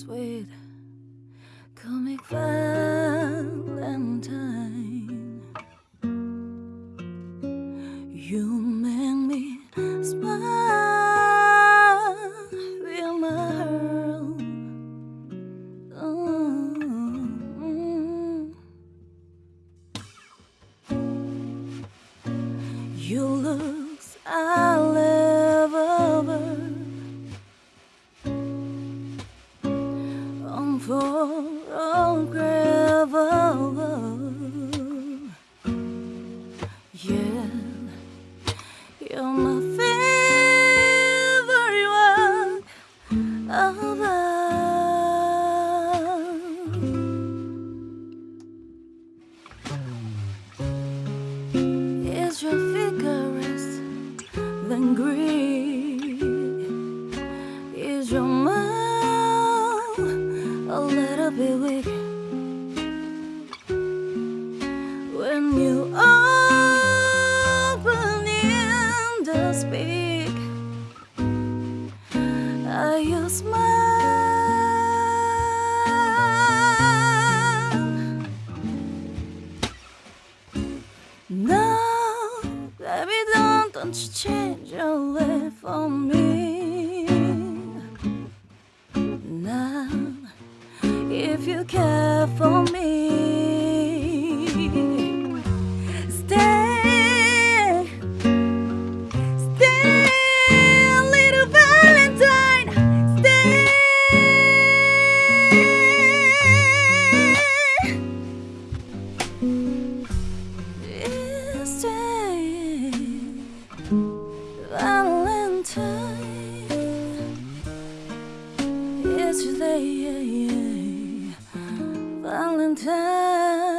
Sweet comic Valentine. You make me smile, feel my heart. Mm. You looks I'll unforgettable. Yeah, you're my favorite work of art. Is your vigorous than Greek? Is your mouth a little bit weak when you open in to speak? Are you smile? No, baby, don't, don't you change your way for me. If you care for me, stay, stay, little Valentine, stay. Stay, Valentine. Yesterday, 冷冷的